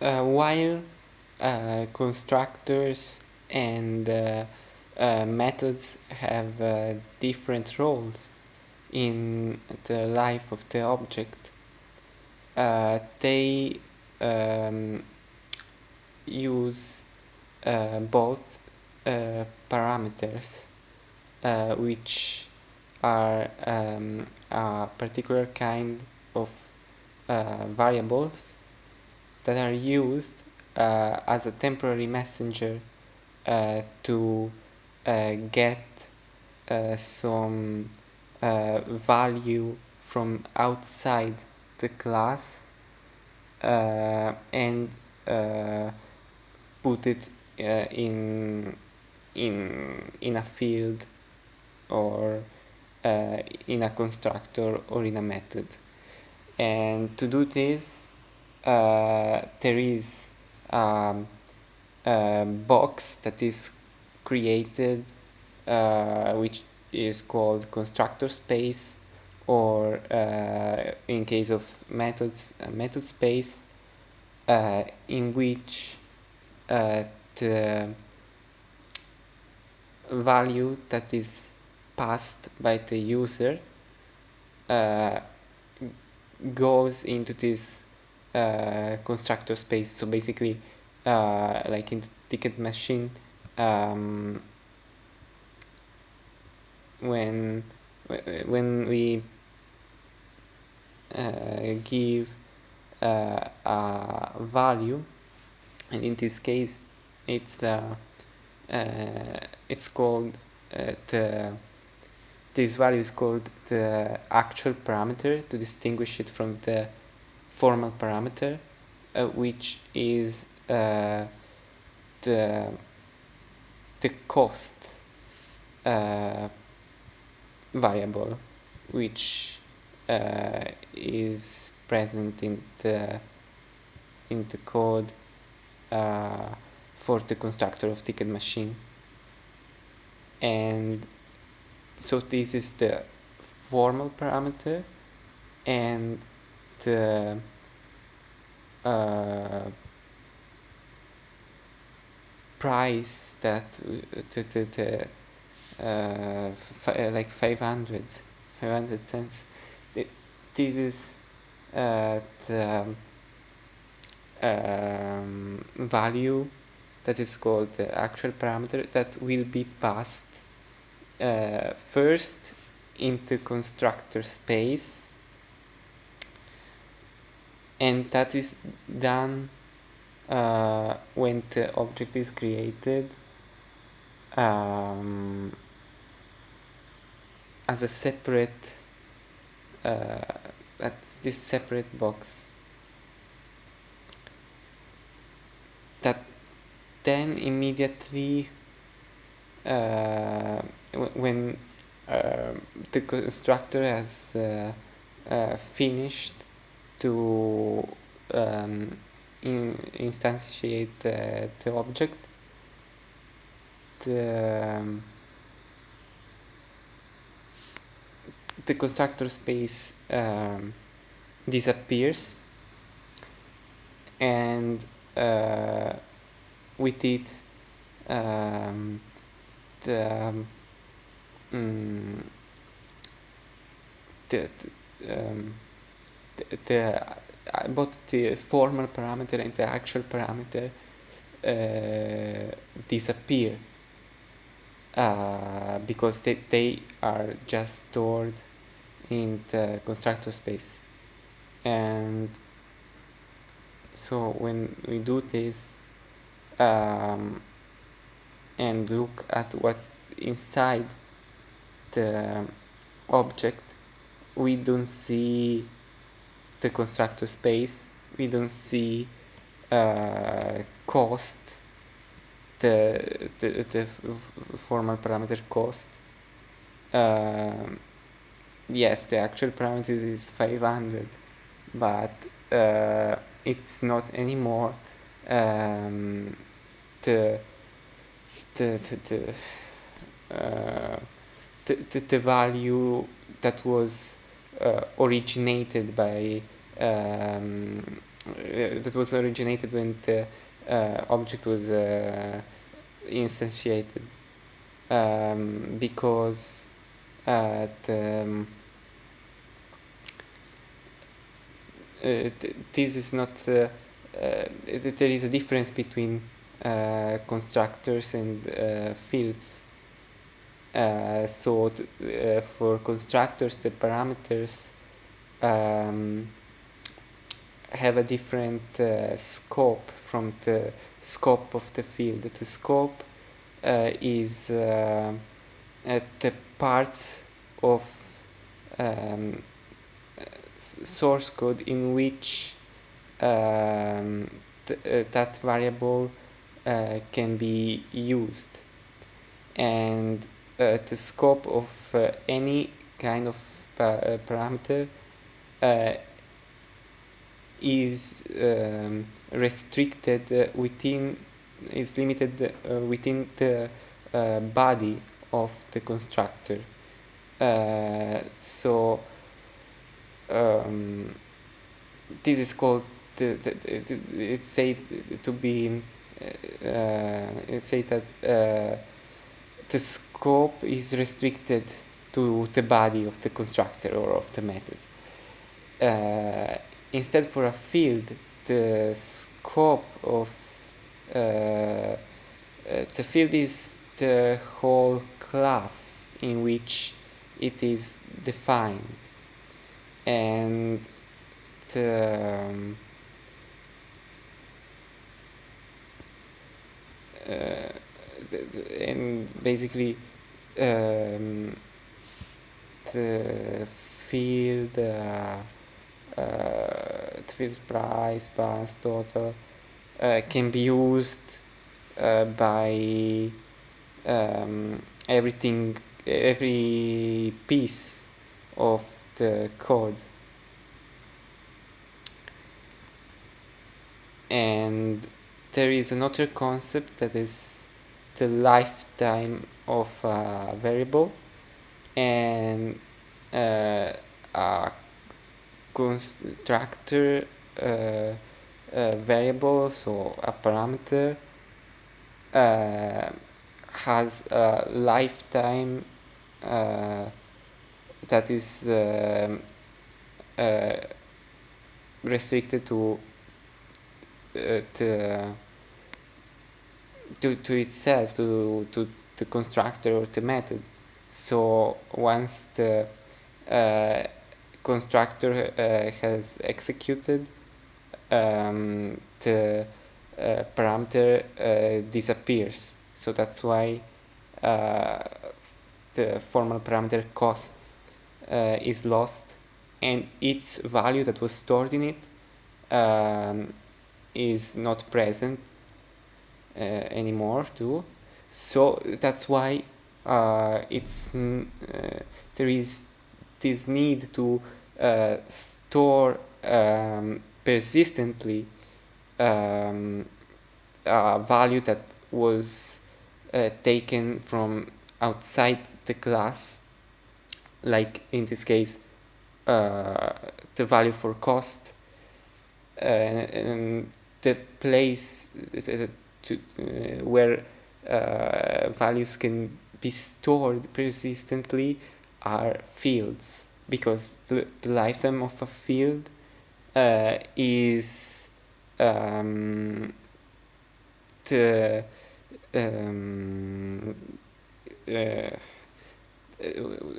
uh, while uh, constructors and uh, methods have different roles in the life of the object, they um, use uh, both uh, parameters uh, which are um, a particular kind of variables that are used uh, as a temporary messenger uh, to uh, get uh, some uh, value from outside the class and put it in in in a field or uh, in a constructor or in a method. And to do this there is um, a box that is created uh, which is called constructor space or uh, in case of methods method space uh, in which uh, the value that is passed by the user uh, goes into this uh, constructor space. So basically uh, like in ticket machine um, when when we uh, give uh, a value and in this case it's uh, uh, it's called uh, the this value is called the actual parameter to distinguish it from the formal parameter uh, which is uh, the the cost uh, variable which uh, is present in the in the code uh, for the constructor of ticket machine. And so this is the formal parameter and the uh, price that uh, the, the, the uh, like 500 500 cents. Th- this is uh, the um, value that is called the actual parameter that will be passed uh, first into constructor space and that is done uh, when the object is created um, as a separate uh, at this separate box. That then immediately uh, when uh, the constructor has uh, uh, finished to um, in instantiate the, the object the, um, the constructor space um, disappears and uh, with it um, the um, mm, the, um, the, the uh, both the formal parameter and the actual parameter uh, disappear. Uh, because they, they are just stored in the constructor space. And so when we do this um, and look at what's inside the object we don't see the constructor space we don't see uh, cost the, the, the formal parameter cost. Um, yes the actual parameter is 500 but uh, it's not anymore um, the the the, the, uh, the, the, the value that was uh, originated by um, that was originated when the object was instantiated um, because uh, the, um, uh, this is not uh, there is a difference between constructors and fields. So for constructors the parameters um, have a different uh, scope from the scope of the field. The scope uh, is uh, the parts of um, source code in which um, th uh, that variable uh, can be used and uh, the scope of any kind of pa parameter is um, restricted uh, within is limited uh, within the uh, body of the constructor. So um, this is called the, the, the, it's said to be uh, it's said that uh, the scope is restricted to the body of the constructor or of the method. Uh, instead for a field the scope of uh, uh, the field is the whole class in which it is defined. And the, um, uh, the, the, and basically um, the field uh, uh, fields price, balance total uh, can be used uh, by um, everything, every piece of the code. And there is another concept that is the lifetime of a variable and uh, a constructor uh, uh, variable, so a parameter, uh, has a lifetime that is um, restricted to to, to to itself to to the constructor or the method. So once the uh, constructor uh, has executed um, the uh, parameter uh, disappears. So that's why the formal parameter cost is lost and its value that was stored in it um, is not present uh, anymore too. So that's why uh, it's uh, there is this need to uh, store um, persistently um, a value that was uh, taken from outside the class. Like in this case uh, the value for cost uh, and the place to, uh, where uh, values can be stored persistently are fields because the, the lifetime of a field uh, is um, the um, uh,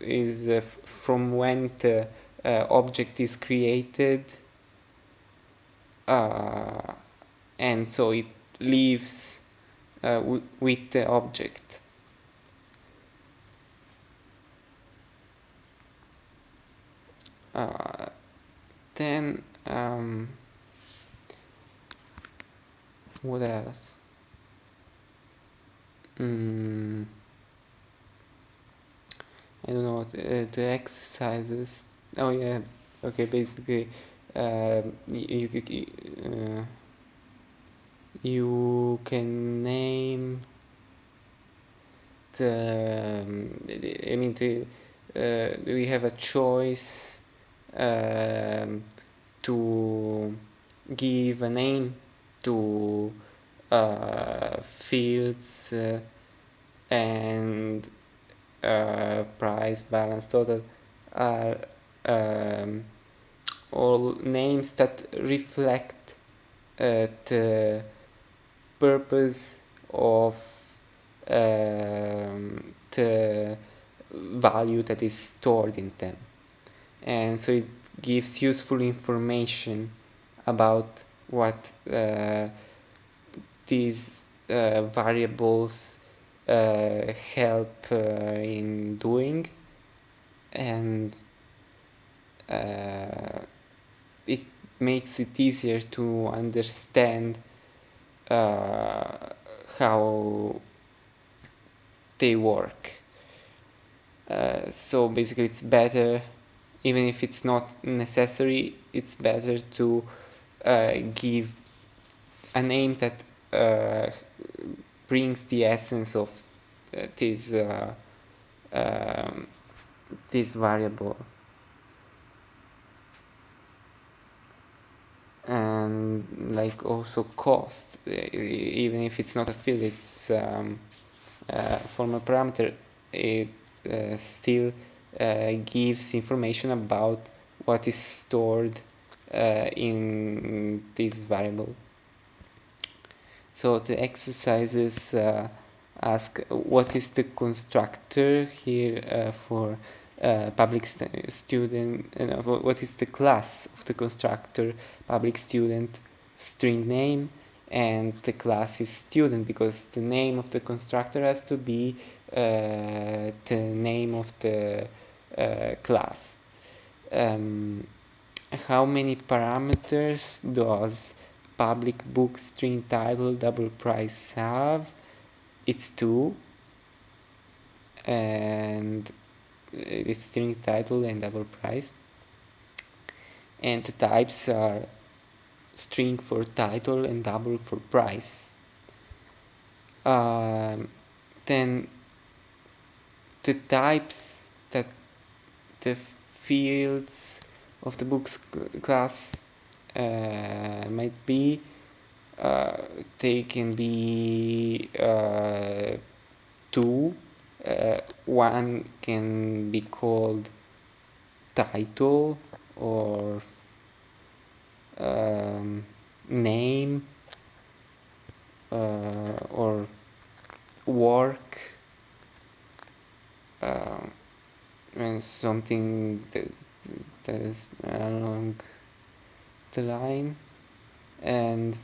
is uh, from when the uh, object is created uh, and so it lives uh, with the object uh, then um, what else? Mm, I don't know the, the exercises. Oh yeah. Okay basically uh, you, you, uh, you can name the um, I mean the, uh, we have a choice um, to give a name to uh, fields uh, and uh, price balance total are um, all names that reflect uh, the purpose of um, the value that is stored in them and so it gives useful information about what uh, these uh, variables uh, help uh, in doing. And uh, it makes it easier to understand uh, how they work. So basically it's better even if it's not necessary it's better to uh, give a name that uh, brings the essence of uh, this uh, um, this variable. And like also cost even if it's not a field it's um, uh, formal parameter it uh, still uh, gives information about what is stored uh, in this variable. So the exercises uh, ask what is the constructor here uh, for uh, public st student uh, what is the class of the constructor public student string name and the class is student because the name of the constructor has to be uh, the name of the uh, class. Um, how many parameters does public book string title double price have? It's two. And it's string title and double price. And the types are string for title and double for price. Um, then the types the fields of the books class uh, might be uh, they can be uh, two uh, one can be called title or um, name uh, or work and something that, that is along the line. And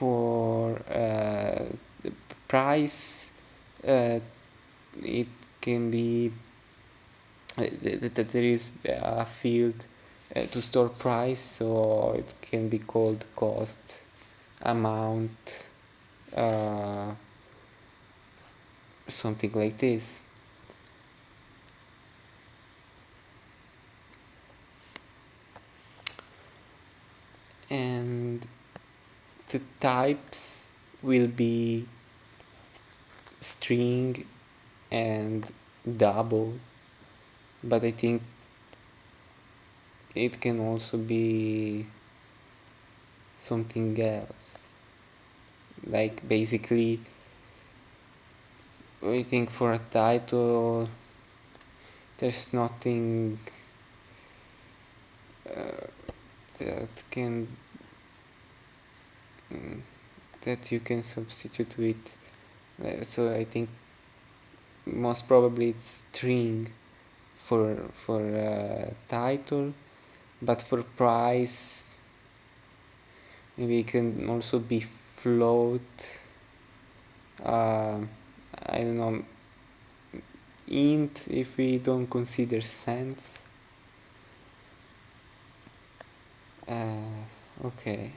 for uh, the price uh, it can be uh, that there is a field uh, to store price so it can be called cost amount uh, something like this and the types will be string and double but I think it can also be something else. Like basically I think for a title there's nothing uh, that can mm, that you can substitute with uh, so I think most probably it's string for for uh, title but for price maybe it can also be float uh, I don't know int if we don't consider cents uh, okay